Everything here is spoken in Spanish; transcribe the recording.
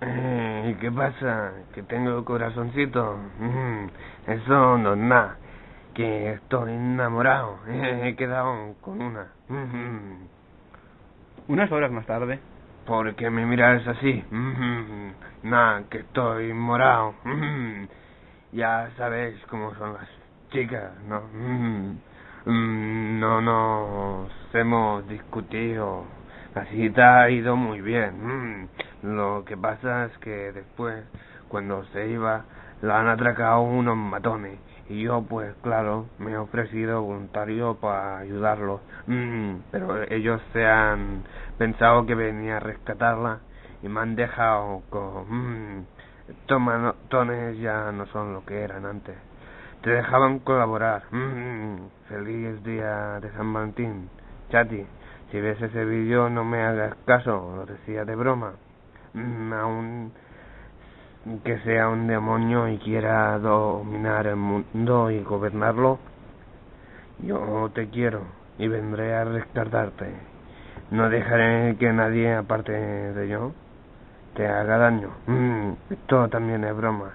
Eh, ¿Y qué pasa? ¿Que tengo corazoncito? Mm, Eso no es nada. Que estoy enamorado. He quedado con una. Mm, Unas horas más tarde, ¿Por qué me miras así? Mm, Nada, que estoy morado. Mm, Ya sabéis cómo son las chicas, ¿no? Mm, mm, No nos hemos discutido. La cita ha ido muy bien. Lo que pasa es que después, cuando se iba, la han atracado unos matones. Y yo, pues claro, me he ofrecido voluntario para ayudarlos. Mm, Pero ellos se han pensado que venía a rescatarla y me han dejado con... Mm, estos matones ya no son lo que eran antes. Te dejaban colaborar. Mm, feliz día de San Valentín. Chati, si ves ese vídeo no me hagas caso, lo decía de broma. Mm, aún que sea un demonio y quiera dominar el mundo y gobernarlo, yo te quiero y vendré a rescatarte. No dejaré que nadie, aparte de yo, te haga daño. Mm, esto también es broma.